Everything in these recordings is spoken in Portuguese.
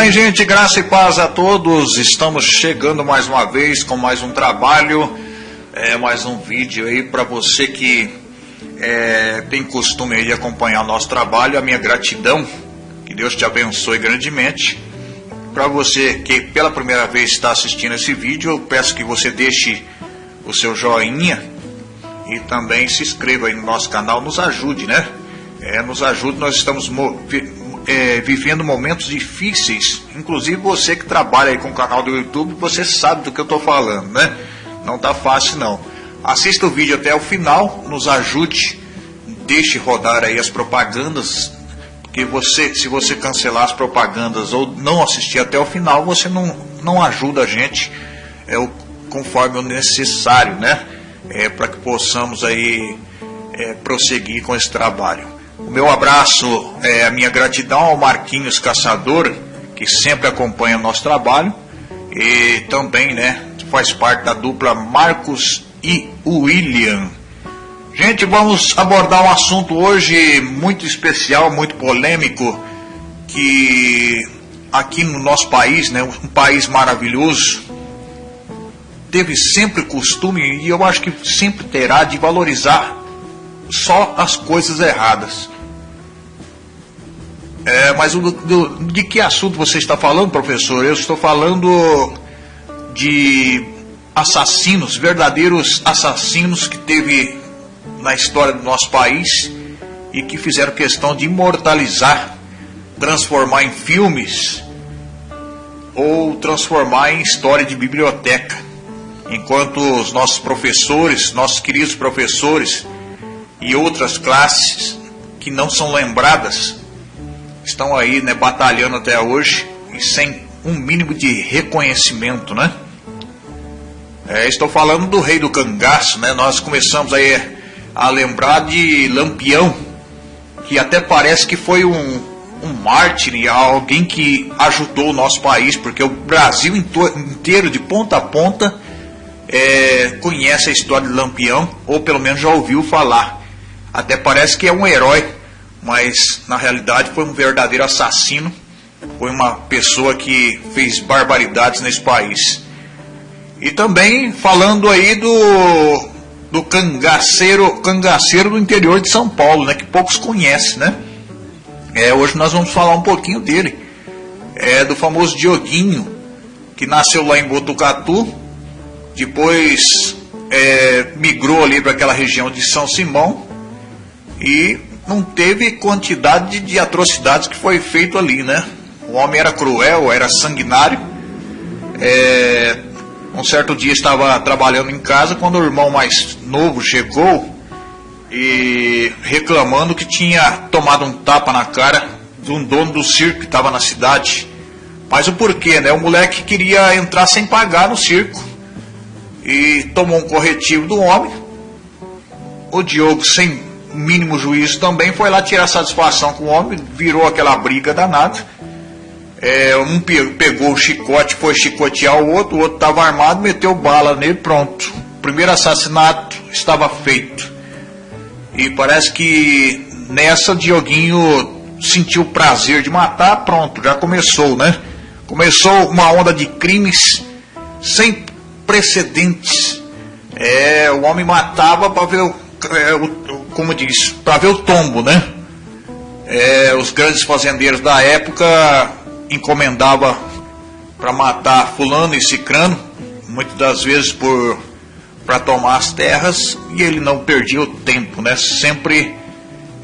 bem, gente? Graça e paz a todos. Estamos chegando mais uma vez com mais um trabalho, é, mais um vídeo aí para você que é, tem costume de acompanhar nosso trabalho. A minha gratidão, que Deus te abençoe grandemente. Para você que pela primeira vez está assistindo esse vídeo, eu peço que você deixe o seu joinha e também se inscreva aí no nosso canal, nos ajude, né? É, nos ajude, nós estamos é, vivendo momentos difíceis. Inclusive você que trabalha aí com o canal do YouTube, você sabe do que eu estou falando, né? Não tá fácil não. Assista o vídeo até o final, nos ajude, deixe rodar aí as propagandas, porque você, se você cancelar as propagandas ou não assistir até o final, você não, não ajuda a gente é, o, conforme o necessário, né? É, Para que possamos aí é, prosseguir com esse trabalho. O meu abraço, é, a minha gratidão ao Marquinhos Caçador, que sempre acompanha o nosso trabalho, e também né, faz parte da dupla Marcos e William. Gente, vamos abordar um assunto hoje muito especial, muito polêmico, que aqui no nosso país, né, um país maravilhoso, teve sempre costume, e eu acho que sempre terá, de valorizar só as coisas erradas. É, mas do, de que assunto você está falando, professor? Eu estou falando de assassinos, verdadeiros assassinos que teve na história do nosso país e que fizeram questão de imortalizar, transformar em filmes ou transformar em história de biblioteca. Enquanto os nossos professores, nossos queridos professores e outras classes que não são lembradas estão aí, né, batalhando até hoje e sem um mínimo de reconhecimento, né? É, estou falando do rei do cangaço, né? Nós começamos aí a lembrar de Lampião, que até parece que foi um, um mártir, alguém que ajudou o nosso país, porque o Brasil inteiro, de ponta a ponta, é, conhece a história de Lampião, ou pelo menos já ouviu falar. Até parece que é um herói mas na realidade foi um verdadeiro assassino, foi uma pessoa que fez barbaridades nesse país. E também falando aí do, do cangaceiro, cangaceiro do interior de São Paulo, né, que poucos conhecem, né? É, hoje nós vamos falar um pouquinho dele, é do famoso Dioguinho, que nasceu lá em Botucatu, depois é, migrou ali para aquela região de São Simão e não teve quantidade de atrocidades que foi feito ali, né? O homem era cruel, era sanguinário. É, um certo dia estava trabalhando em casa quando o irmão mais novo chegou e reclamando que tinha tomado um tapa na cara de um dono do circo que estava na cidade. Mas o porquê, né? O moleque queria entrar sem pagar no circo e tomou um corretivo do homem. O Diogo, sem mínimo juízo também foi lá tirar satisfação com o homem, virou aquela briga danada. É, um pegou o chicote, foi chicotear o outro, o outro estava armado, meteu bala nele, pronto. O primeiro assassinato estava feito. E parece que nessa Dioguinho sentiu o prazer de matar, pronto, já começou, né? Começou uma onda de crimes sem precedentes. É, o homem matava para ver o, é, o como diz, para ver o tombo, né? É, os grandes fazendeiros da época encomendava para matar fulano e cicrano, muitas das vezes por para tomar as terras e ele não perdia o tempo, né? Sempre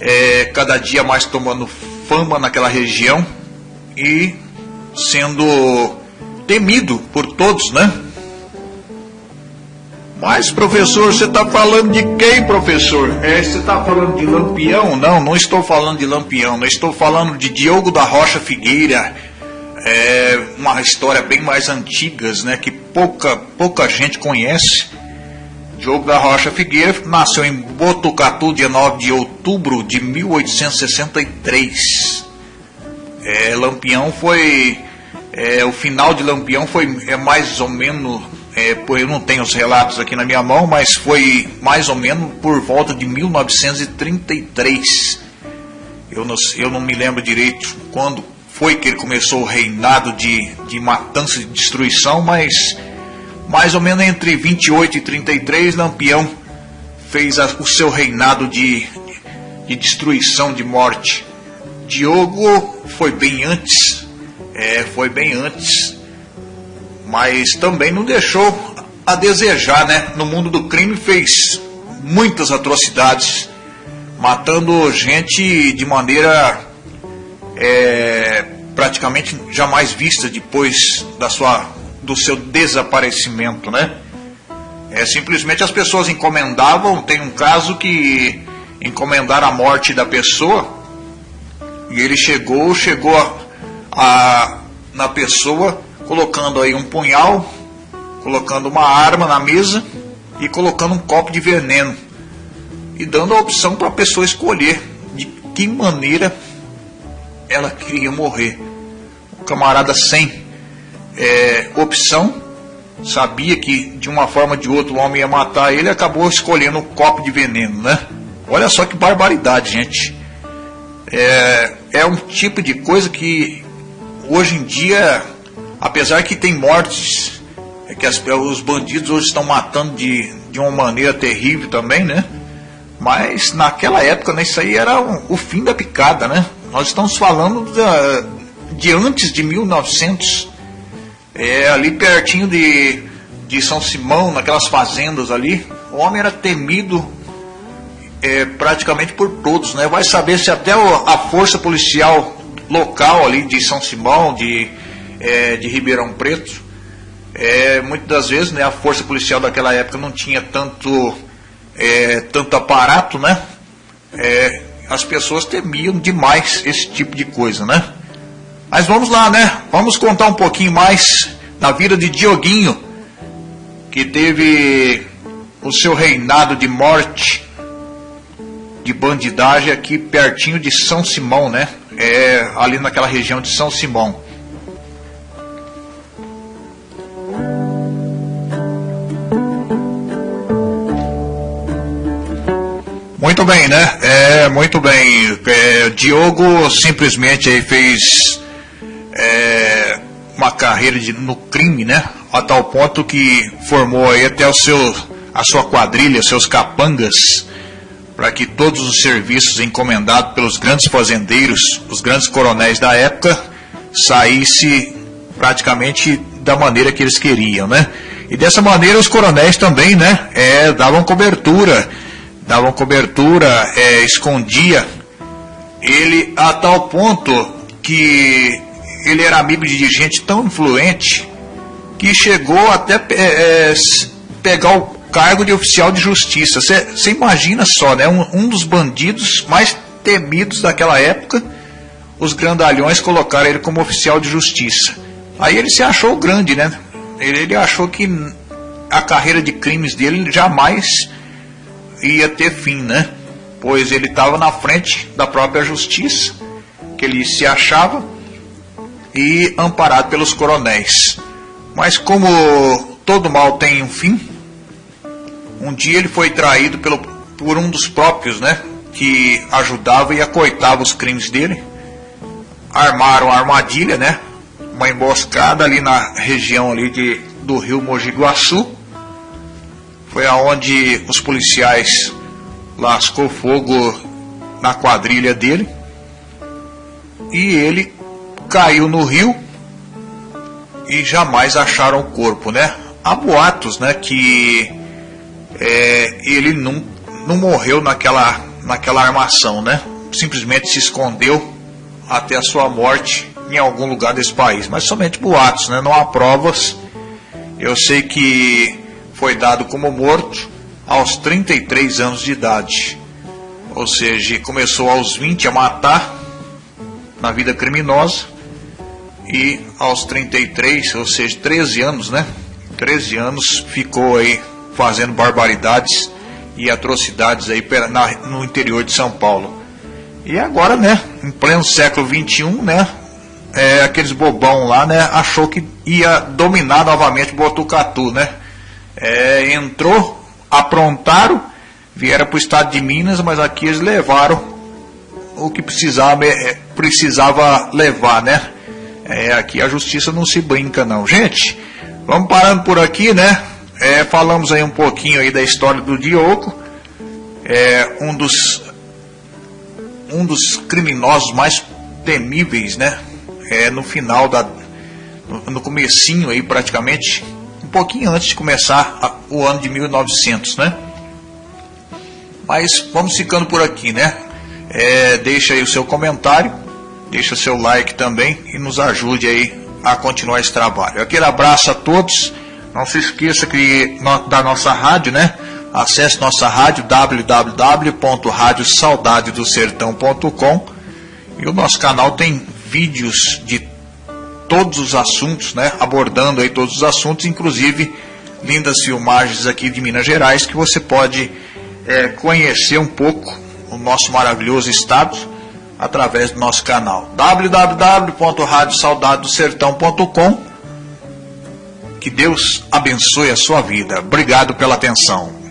é, cada dia mais tomando fama naquela região e sendo temido por todos, né? Mas, professor, você está falando de quem, professor? É, você está falando de Lampião? Não, não estou falando de Lampião, não estou falando de Diogo da Rocha Figueira. É uma história bem mais antiga, né, que pouca, pouca gente conhece. Diogo da Rocha Figueira nasceu em Botucatu, dia 9 de outubro de 1863. É, Lampião foi. É, o final de Lampião foi é mais ou menos é, eu não tenho os relatos aqui na minha mão, mas foi mais ou menos por volta de 1933. Eu não, eu não me lembro direito quando foi que ele começou o reinado de, de matança e destruição, mas mais ou menos entre 28 e 33, Lampião fez a, o seu reinado de, de destruição, de morte. Diogo foi bem antes, é, foi bem antes, mas também não deixou a desejar, né? No mundo do crime fez muitas atrocidades, matando gente de maneira é, praticamente jamais vista depois da sua, do seu desaparecimento, né? É, simplesmente as pessoas encomendavam, tem um caso que encomendaram a morte da pessoa e ele chegou, chegou a, a na pessoa colocando aí um punhal colocando uma arma na mesa e colocando um copo de veneno e dando a opção para a pessoa escolher de que maneira ela queria morrer. O camarada sem é, opção sabia que de uma forma ou de outra o homem ia matar ele, acabou escolhendo um copo de veneno, né? Olha só que barbaridade, gente. É, é um tipo de coisa que hoje em dia, apesar que tem mortes é que as, os bandidos hoje estão matando de, de uma maneira terrível também, né? Mas naquela época, né, isso aí era um, o fim da picada, né? Nós estamos falando da, de antes de 1900, é, ali pertinho de, de São Simão, naquelas fazendas ali, o homem era temido é, praticamente por todos, né? Vai saber se até a força policial local ali de São Simão, de, é, de Ribeirão Preto, é, muitas das vezes né, a força policial daquela época não tinha tanto, é, tanto aparato, né? É, as pessoas temiam demais esse tipo de coisa, né? Mas vamos lá, né? Vamos contar um pouquinho mais da vida de Dioguinho, que teve o seu reinado de morte, de bandidagem aqui pertinho de São Simão, né? É, ali naquela região de São Simão. Muito bem, né? É, muito bem. É, Diogo simplesmente aí fez é, uma carreira de, no crime, né? A tal ponto que formou aí até o seu, a sua quadrilha, seus capangas, para que todos os serviços encomendados pelos grandes fazendeiros, os grandes coronéis da época, saísse praticamente da maneira que eles queriam, né? E dessa maneira os coronéis também, né? É, davam cobertura davam cobertura, é, escondia ele a tal ponto que ele era amigo de gente tão influente que chegou até é, é pegar o cargo de oficial de justiça. Você imagina só, né? Um, um, dos bandidos mais temidos daquela época, os grandalhões colocaram ele como oficial de justiça. Aí ele se achou grande, né? Ele, ele achou que a carreira de crimes dele jamais ia ter fim, né? Pois ele estava na frente da própria justiça, que ele se achava, e amparado pelos coronéis. Mas como todo mal tem um fim, um dia ele foi traído pelo, por um dos próprios, né? Que ajudava e acoitava os crimes dele. Armaram a armadilha, né? Uma emboscada ali na região ali de, do rio Mogi Guaçu foi aonde os policiais lascou fogo na quadrilha dele e ele caiu no rio e jamais acharam o corpo, né? Há boatos, né, que é, ele não, não morreu naquela, naquela armação, né? Simplesmente se escondeu até a sua morte em algum lugar desse país, mas somente boatos, né? Não há provas. Eu sei que foi dado como morto aos 33 anos de idade. Ou seja, começou aos 20 a matar na vida criminosa e aos 33, ou seja, 13 anos, né? 13 anos ficou aí fazendo barbaridades e atrocidades aí no interior de São Paulo. E agora, né, em pleno século 21, né, é, aqueles bobão lá, né, achou que ia dominar novamente Botucatu, né? É, entrou, aprontaram, vieram para o estado de Minas, mas aqui eles levaram o que precisava, é, precisava levar, né? É, aqui a justiça não se brinca não. Gente, vamos parando por aqui, né? É, falamos aí um pouquinho aí da história do Diogo, é, um dos um dos criminosos mais temíveis, né? É, no final da no, no comecinho aí praticamente, pouquinho antes de começar a, o ano de 1900, né? Mas vamos ficando por aqui, né? É, deixa aí o seu comentário, deixa seu like também e nos ajude aí a continuar esse trabalho. Aquele abraço a todos. Não se esqueça que da nossa rádio, né? Acesse nossa rádio www.radiosaudadedosertão.com e o nosso canal tem vídeos de todos os assuntos, né? Abordando aí todos os assuntos, inclusive lindas filmagens aqui de Minas Gerais que você pode é, conhecer um pouco o nosso maravilhoso estado através do nosso canal www.radiosaudadosertão.com. Que Deus abençoe a sua vida. Obrigado pela atenção.